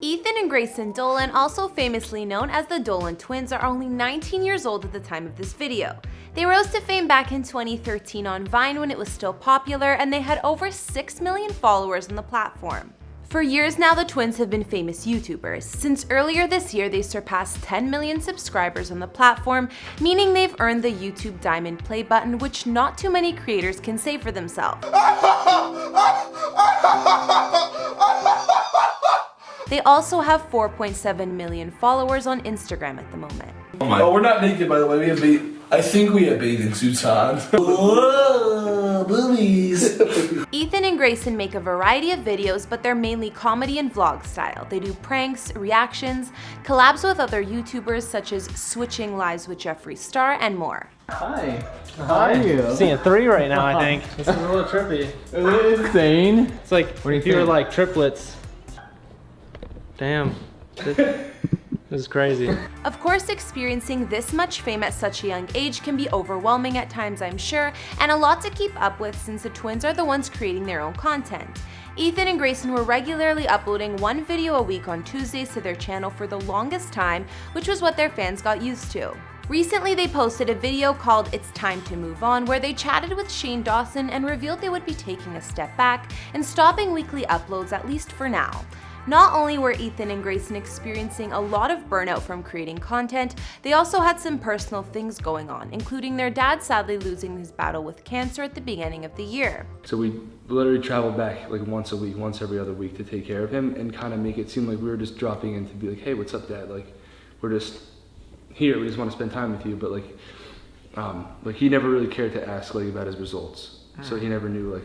Ethan and Grayson Dolan, also famously known as the Dolan twins, are only 19 years old at the time of this video. They rose to fame back in 2013 on Vine when it was still popular, and they had over 6 million followers on the platform. For years now, the twins have been famous YouTubers. Since earlier this year, they surpassed 10 million subscribers on the platform, meaning they've earned the YouTube Diamond Play button, which not too many creators can say for themselves. They also have 4.7 million followers on Instagram at the moment. Oh, my. oh we're not naked by the way, we have ba I think we have bathing suits on. Whoa, boobies. Ethan and Grayson make a variety of videos, but they're mainly comedy and vlog style. They do pranks, reactions, collabs with other YouTubers such as Switching Lives with Jeffree Star, and more. Hi. How are you? Seeing three right now, I think. This is a little trippy. Isn't it insane? It's like what do you if think? you were like triplets. Damn. This is crazy. Of course, experiencing this much fame at such a young age can be overwhelming at times, I'm sure, and a lot to keep up with since the twins are the ones creating their own content. Ethan and Grayson were regularly uploading one video a week on Tuesdays to their channel for the longest time, which was what their fans got used to. Recently, they posted a video called It's Time to Move On where they chatted with Shane Dawson and revealed they would be taking a step back and stopping weekly uploads at least for now. Not only were Ethan and Grayson experiencing a lot of burnout from creating content, they also had some personal things going on, including their dad sadly losing his battle with cancer at the beginning of the year. So we literally traveled back like once a week, once every other week to take care of him and kind of make it seem like we were just dropping in to be like, hey, what's up, dad? Like, we're just here, we just want to spend time with you. But like, um, like he never really cared to ask like about his results. So he never knew like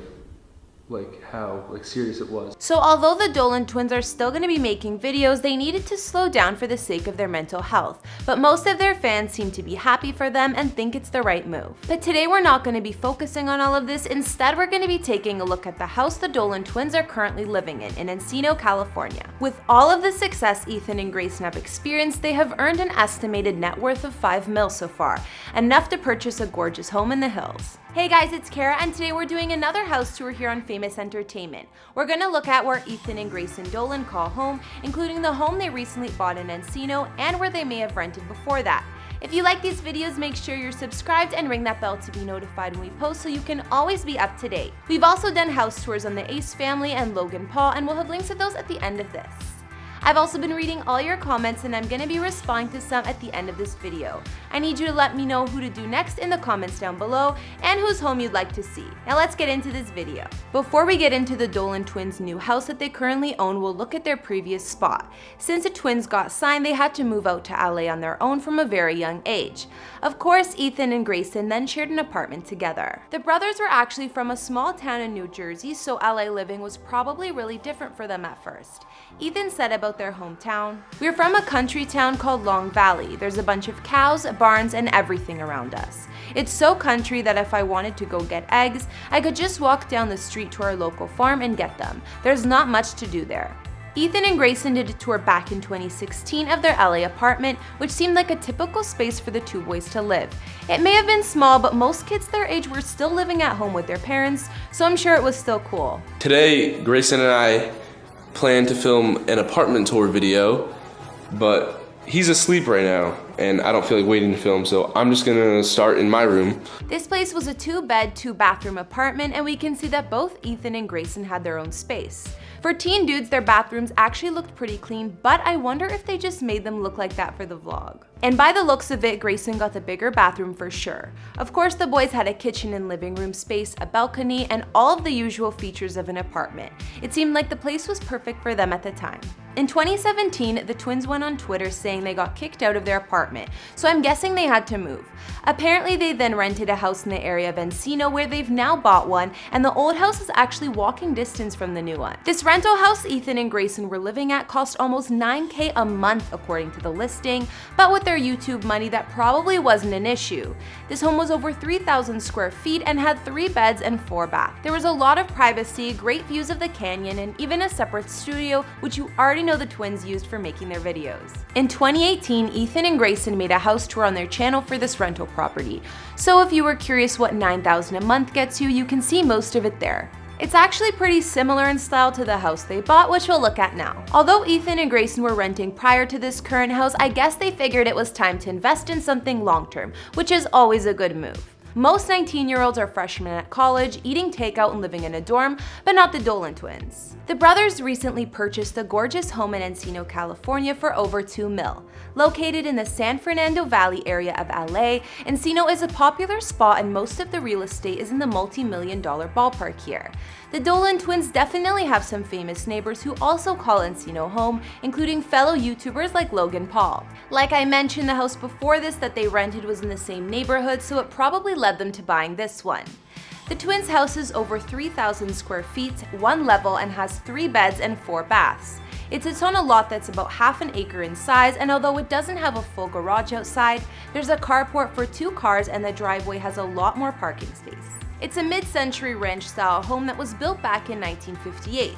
like how like serious it was. So although the Dolan twins are still going to be making videos, they needed to slow down for the sake of their mental health. But most of their fans seem to be happy for them and think it's the right move. But today we're not going to be focusing on all of this. Instead, we're going to be taking a look at the house the Dolan twins are currently living in in Encino, California. With all of the success Ethan and Grayson have experienced, they have earned an estimated net worth of 5 mil so far, enough to purchase a gorgeous home in the hills. Hey guys, it's Kara and today we're doing another house tour here on Famous Entertainment. We're gonna look at where Ethan and Grayson Dolan call home, including the home they recently bought in Encino and where they may have rented before that. If you like these videos, make sure you're subscribed and ring that bell to be notified when we post so you can always be up to date. We've also done house tours on the Ace family and Logan Paul and we'll have links to those at the end of this. I've also been reading all your comments and I'm gonna be responding to some at the end of this video. I need you to let me know who to do next in the comments down below and whose home you'd like to see. Now let's get into this video. Before we get into the Dolan twins' new house that they currently own, we'll look at their previous spot. Since the twins got signed, they had to move out to LA on their own from a very young age. Of course, Ethan and Grayson then shared an apartment together. The brothers were actually from a small town in New Jersey, so LA living was probably really different for them at first. Ethan said about their hometown. We're from a country town called Long Valley. There's a bunch of cows, barns, and everything around us. It's so country that if I wanted to go get eggs, I could just walk down the street to our local farm and get them. There's not much to do there. Ethan and Grayson did a tour back in 2016 of their LA apartment, which seemed like a typical space for the two boys to live. It may have been small, but most kids their age were still living at home with their parents, so I'm sure it was still cool. Today, Grayson and I plan to film an apartment tour video, but he's asleep right now and I don't feel like waiting to film, so I'm just gonna start in my room. This place was a two bed, two bathroom apartment and we can see that both Ethan and Grayson had their own space. For teen dudes, their bathrooms actually looked pretty clean, but I wonder if they just made them look like that for the vlog. And by the looks of it, Grayson got the bigger bathroom for sure. Of course, the boys had a kitchen and living room space, a balcony, and all of the usual features of an apartment. It seemed like the place was perfect for them at the time. In 2017, the twins went on Twitter saying they got kicked out of their apartment, so I'm guessing they had to move. Apparently, they then rented a house in the area of Encino where they've now bought one, and the old house is actually walking distance from the new one. This rental house Ethan and Grayson were living at cost almost 9k a month according to the listing, but with their YouTube money that probably wasn't an issue. This home was over 3,000 square feet and had three beds and four baths. There was a lot of privacy, great views of the canyon, and even a separate studio, which you already know the twins used for making their videos. In 2018, Ethan and Grayson made a house tour on their channel for this rental property. So if you were curious what 9000 a month gets you, you can see most of it there. It's actually pretty similar in style to the house they bought, which we'll look at now. Although Ethan and Grayson were renting prior to this current house, I guess they figured it was time to invest in something long-term, which is always a good move. Most 19-year-olds are freshmen at college, eating takeout and living in a dorm, but not the Dolan twins. The brothers recently purchased a gorgeous home in Encino, California for over 2 mil. Located in the San Fernando Valley area of LA, Encino is a popular spot and most of the real estate is in the multi-million dollar ballpark here. The Dolan twins definitely have some famous neighbors who also call Encino home, including fellow YouTubers like Logan Paul. Like I mentioned, the house before this that they rented was in the same neighborhood, so it probably led them to buying this one. The twins' house is over 3,000 square feet, one level, and has three beds and four baths. It sits on a lot that's about half an acre in size, and although it doesn't have a full garage outside, there's a carport for two cars and the driveway has a lot more parking space. It's a mid-century ranch-style home that was built back in 1958.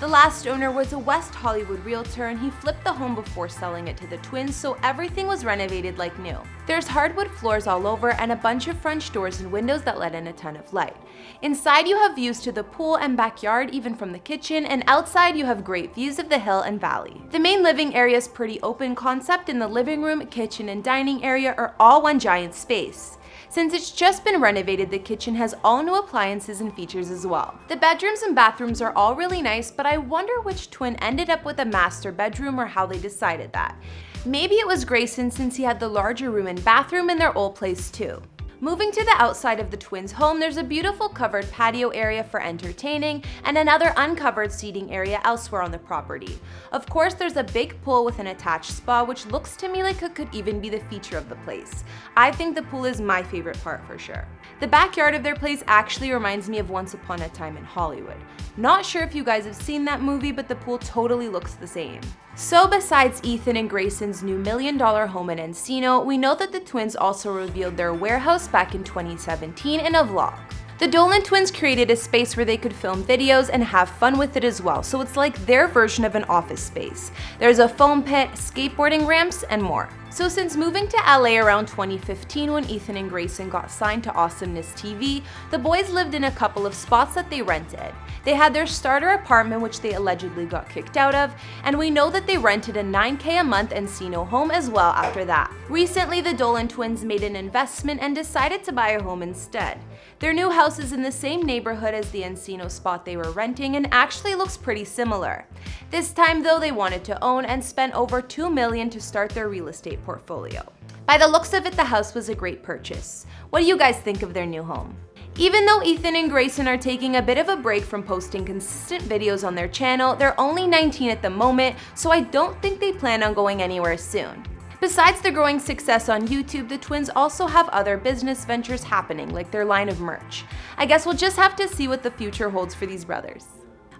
The last owner was a West Hollywood realtor and he flipped the home before selling it to the twins so everything was renovated like new. There's hardwood floors all over and a bunch of French doors and windows that let in a ton of light. Inside you have views to the pool and backyard even from the kitchen and outside you have great views of the hill and valley. The main living area is pretty open concept and the living room, kitchen, and dining area are all one giant space. Since it's just been renovated, the kitchen has all new appliances and features as well. The bedrooms and bathrooms are all really nice, but I wonder which twin ended up with a master bedroom or how they decided that. Maybe it was Grayson since he had the larger room and bathroom in their old place too. Moving to the outside of the twins' home, there's a beautiful covered patio area for entertaining and another uncovered seating area elsewhere on the property. Of course, there's a big pool with an attached spa, which looks to me like it could even be the feature of the place. I think the pool is my favorite part for sure. The backyard of their place actually reminds me of Once Upon a Time in Hollywood. Not sure if you guys have seen that movie, but the pool totally looks the same. So besides Ethan and Grayson's new million dollar home in Encino, we know that the twins also revealed their warehouse back in 2017 in a vlog. The Dolan twins created a space where they could film videos and have fun with it as well, so it's like their version of an office space. There's a foam pit, skateboarding ramps, and more. So since moving to LA around 2015 when Ethan and Grayson got signed to Awesomeness TV, the boys lived in a couple of spots that they rented. They had their starter apartment which they allegedly got kicked out of, and we know that they rented a 9k a month Encino home as well after that. Recently, the Dolan twins made an investment and decided to buy a home instead. Their new house is in the same neighborhood as the Encino spot they were renting and actually looks pretty similar. This time though, they wanted to own and spent over 2 million to start their real estate portfolio. By the looks of it, the house was a great purchase. What do you guys think of their new home? Even though Ethan and Grayson are taking a bit of a break from posting consistent videos on their channel, they're only 19 at the moment, so I don't think they plan on going anywhere soon. Besides their growing success on YouTube, the twins also have other business ventures happening, like their line of merch. I guess we'll just have to see what the future holds for these brothers.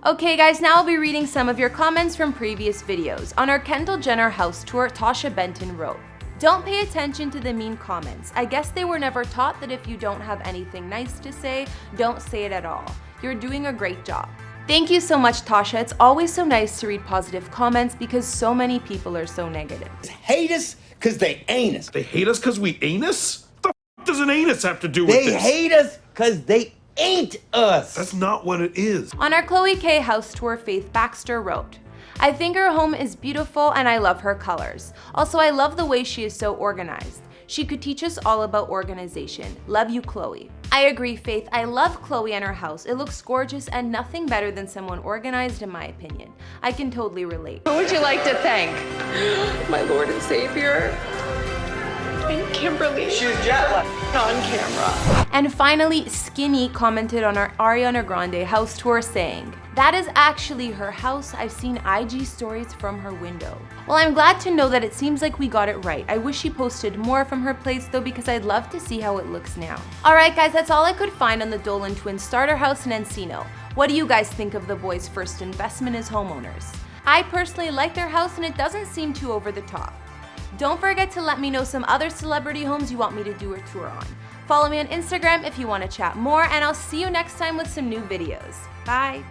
Okay guys, now I'll be reading some of your comments from previous videos. On our Kendall Jenner house tour, Tasha Benton wrote, don't pay attention to the mean comments. I guess they were never taught that if you don't have anything nice to say, don't say it at all. You're doing a great job. Thank you so much, Tasha. It's always so nice to read positive comments because so many people are so negative. Hate us because they ain't us. They hate us because we anus? The f does an anus have to do with They this? hate us because they ain't us. That's not what it is. On our Chloe K house tour, Faith Baxter wrote, I think her home is beautiful and I love her colors. Also, I love the way she is so organized. She could teach us all about organization. Love you, Chloe. I agree, Faith. I love Chloe and her house. It looks gorgeous and nothing better than someone organized in my opinion. I can totally relate. Who would you like to thank? My Lord and Savior. And Kimberly. She's jet on camera. And finally, Skinny commented on our Ariana Grande house tour saying, that is actually her house. I've seen IG stories from her window. Well, I'm glad to know that it seems like we got it right. I wish she posted more from her place though because I'd love to see how it looks now. Alright guys, that's all I could find on the Dolan twins starter house in Encino. What do you guys think of the boys' first investment as homeowners? I personally like their house and it doesn't seem too over the top. Don't forget to let me know some other celebrity homes you want me to do a tour on. Follow me on Instagram if you want to chat more and I'll see you next time with some new videos. Bye!